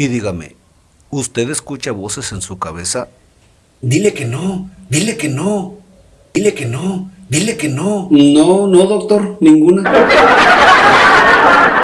Y dígame, ¿usted escucha voces en su cabeza? Dile que no, dile que no, dile que no, dile que no. No, no, doctor, ninguna.